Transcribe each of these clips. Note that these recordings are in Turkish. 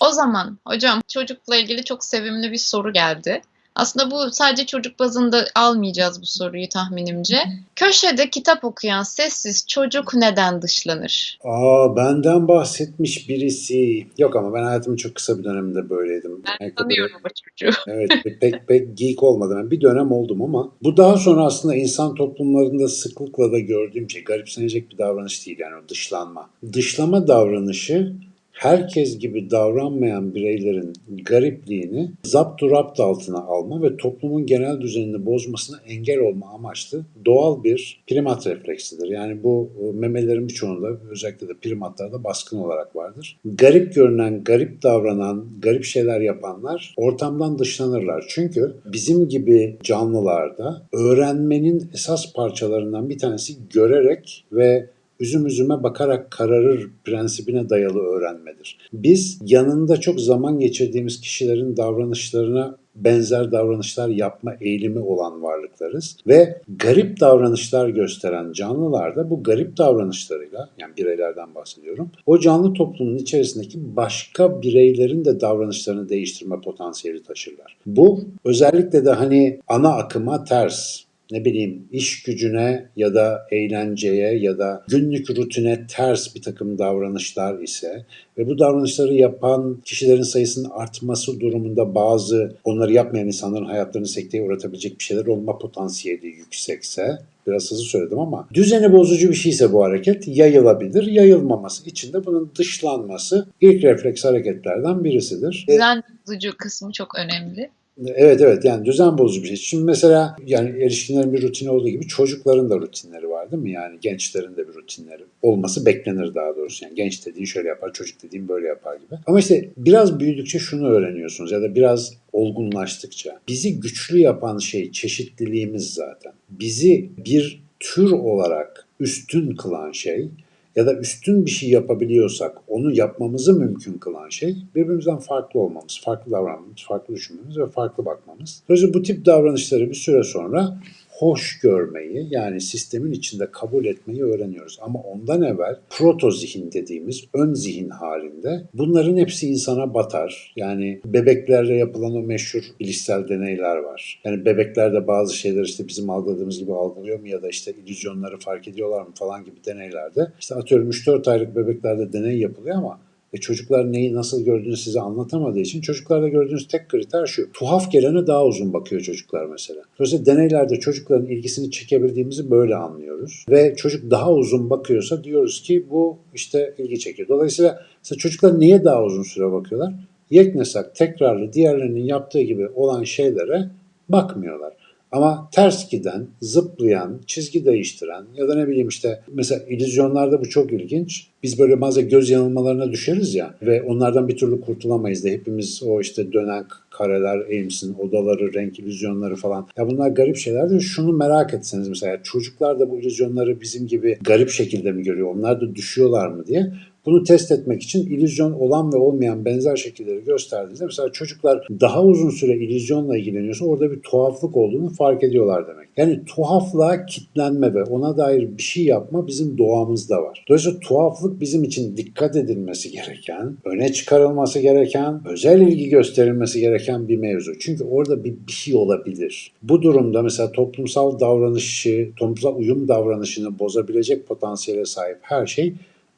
O zaman hocam çocukla ilgili çok sevimli bir soru geldi. Aslında bu sadece çocuk bazında almayacağız bu soruyu tahminimce. Köşede kitap okuyan sessiz çocuk neden dışlanır? Aa benden bahsetmiş birisi. Yok ama ben hayatımın çok kısa bir döneminde böyleydim. Ben Yani tanıyorum o çocuğu. Evet pek pek geek olmadım. Yani bir dönem oldum ama bu daha sonra aslında insan toplumlarında sıklıkla da gördüğüm şey garipsenecek bir davranış değil yani o dışlanma. Dışlama davranışı herkes gibi davranmayan bireylerin garipliğini zapt rapt altına alma ve toplumun genel düzenini bozmasına engel olma amaçlı doğal bir primat refleksidir. Yani bu e, memelerin birçoğunda özellikle de primatlarda baskın olarak vardır. Garip görünen, garip davranan, garip şeyler yapanlar ortamdan dışlanırlar. Çünkü bizim gibi canlılarda öğrenmenin esas parçalarından bir tanesi görerek ve üzüm üzüme bakarak kararır prensibine dayalı öğrenmedir. Biz yanında çok zaman geçirdiğimiz kişilerin davranışlarına benzer davranışlar yapma eğilimi olan varlıklarız ve garip davranışlar gösteren canlılar da bu garip davranışlarıyla yani bireylerden bahsediyorum. O canlı toplumun içerisindeki başka bireylerin de davranışlarını değiştirme potansiyeli taşırlar. Bu özellikle de hani ana akıma ters ne bileyim iş gücüne ya da eğlenceye ya da günlük rutine ters bir takım davranışlar ise ve bu davranışları yapan kişilerin sayısının artması durumunda bazı onları yapmayan insanların hayatlarını sekteye uğratabilecek bir şeyler olma potansiyeli yüksekse biraz hızlı söyledim ama düzeni bozucu bir şeyse bu hareket yayılabilir. Yayılmaması için de bunun dışlanması ilk refleks hareketlerden birisidir. Düzen bozucu kısmı çok önemli. Evet evet yani düzen bozucu bir şey. Şimdi mesela yani erişkinlerin bir rutini olduğu gibi çocukların da rutinleri var değil mi? Yani gençlerin de bir rutinleri olması beklenir daha doğrusu. Yani genç dediğin şöyle yapar, çocuk dediğin böyle yapar gibi. Ama işte biraz büyüdükçe şunu öğreniyorsunuz ya da biraz olgunlaştıkça bizi güçlü yapan şey çeşitliliğimiz zaten. Bizi bir tür olarak üstün kılan şey ya da üstün bir şey yapabiliyorsak onu yapmamızı mümkün kılan şey birbirimizden farklı olmamız, farklı davranmamız, farklı düşünmemiz ve farklı bakmamız. Dolayısıyla bu tip davranışları bir süre sonra hoş görmeyi yani sistemin içinde kabul etmeyi öğreniyoruz. Ama ondan evvel proto zihin dediğimiz ön zihin halinde bunların hepsi insana batar. Yani bebeklerle yapılan o meşhur bilişsel deneyler var. Yani bebeklerde bazı şeyler işte bizim algıladığımız gibi algılıyor mu ya da işte illüzyonları fark ediyorlar mı falan gibi deneylerde. İşte atıyorum 3-4 aylık bebeklerde deney yapılıyor ama ve çocuklar neyi nasıl gördüğünü size anlatamadığı için çocuklarda gördüğünüz tek kriter şu. Tuhaf gelene daha uzun bakıyor çocuklar mesela. Dolayısıyla deneylerde çocukların ilgisini çekebildiğimizi böyle anlıyoruz. Ve çocuk daha uzun bakıyorsa diyoruz ki bu işte ilgi çekiyor. Dolayısıyla çocuklar niye daha uzun süre bakıyorlar? Yeknesak, tekrarlı diğerlerinin yaptığı gibi olan şeylere bakmıyorlar. Ama ters giden, zıplayan, çizgi değiştiren ya da ne bileyim işte mesela illüzyonlarda bu çok ilginç. Biz böyle bazen göz yanılmalarına düşeriz ya ve onlardan bir türlü kurtulamayız da hepimiz o işte dönen kareler, Ames'in odaları, renk illüzyonları falan. Ya bunlar garip şeylerdir. Şunu merak etseniz mesela çocuklar da bu illüzyonları bizim gibi garip şekilde mi görüyor? Onlar da düşüyorlar mı diye. Bunu test etmek için illüzyon olan ve olmayan benzer şekilleri gösterdiğinizde mesela çocuklar daha uzun süre illüzyonla ilgileniyorsa orada bir tuhaflık olduğunu fark ediyorlar demek. Yani tuhaflığa kitlenme ve ona dair bir şey yapma bizim doğamızda var. Dolayısıyla tuhaflık bizim için dikkat edilmesi gereken, öne çıkarılması gereken, özel ilgi gösterilmesi gereken bir mevzu. Çünkü orada bir, bir şey olabilir. Bu durumda mesela toplumsal davranışı, toplumsal uyum davranışını bozabilecek potansiyele sahip her şey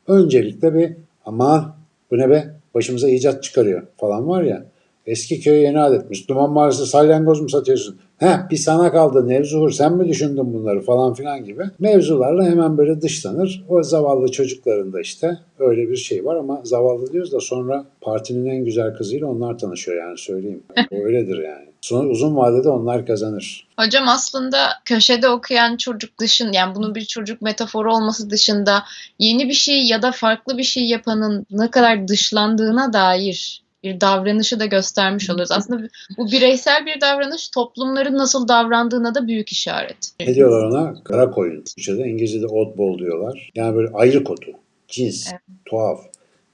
öncelikle bir aman bu ne be başımıza icat çıkarıyor falan var ya. Eski köye yeni adetmiş. Duman Mahallesi salyangoz mu satıyorsun? Heh bir sana kaldı Nevzuhur sen mi düşündün bunları falan filan gibi. Mevzularla hemen böyle dışlanır. O zavallı çocukların da işte öyle bir şey var ama zavallı diyoruz da sonra partinin en güzel kızıyla onlar tanışıyor yani söyleyeyim. Öyledir yani. Sonra uzun vadede onlar kazanır. Hocam aslında köşede okuyan çocuk dışın yani bunun bir çocuk metaforu olması dışında yeni bir şey ya da farklı bir şey yapanın ne kadar dışlandığına dair bir davranışı da göstermiş oluyoruz. Aslında bu bireysel bir davranış toplumların nasıl davrandığına da büyük işaret. Ne diyorlar ona? Kara koyun. Türkçe'de İngilizce'de oddball diyorlar. Yani böyle ayrı kotu, cins, Evet. tuhaf.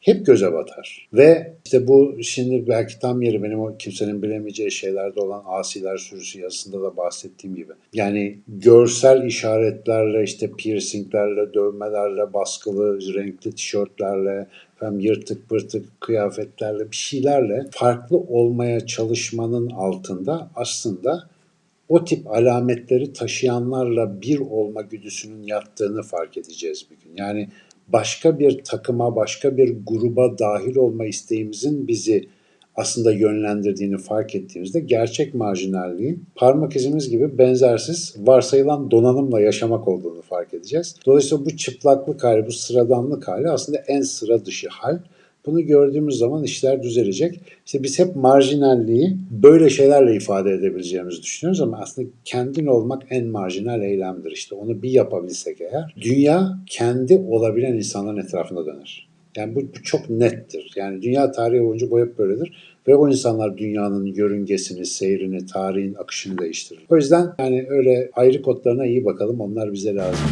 Hep göze batar. Ve işte bu şimdi belki tam yeri benim o kimsenin bilemeyeceği şeylerde olan asiler sürüsü yazısında da bahsettiğim gibi. Yani görsel işaretlerle işte piercinglerle, dövmelerle, baskılı, renkli tişörtlerle, hem yırtık pırtık kıyafetlerle bir şeylerle farklı olmaya çalışmanın altında aslında o tip alametleri taşıyanlarla bir olma güdüsünün yattığını fark edeceğiz bir gün. Yani başka bir takıma, başka bir gruba dahil olma isteğimizin bizi aslında yönlendirdiğini fark ettiğimizde gerçek marjinalliğin parmak izimiz gibi benzersiz varsayılan donanımla yaşamak olduğunu fark edeceğiz. Dolayısıyla bu çıplaklık hali, bu sıradanlık hali aslında en sıra dışı hal. Bunu gördüğümüz zaman işler düzelecek. İşte biz hep marjinalliği böyle şeylerle ifade edebileceğimizi düşünüyoruz ama aslında kendin olmak en marjinal eylemdir. İşte onu bir yapabilsek eğer dünya kendi olabilen insanların etrafında döner. Yani bu, bu çok nettir. Yani dünya tarihi boyunca bu hep böyledir. Ve o insanlar dünyanın yörüngesini, seyrini, tarihin akışını değiştirir. O yüzden yani öyle ayrı kodlarına iyi bakalım. Onlar bize lazım.